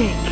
magic.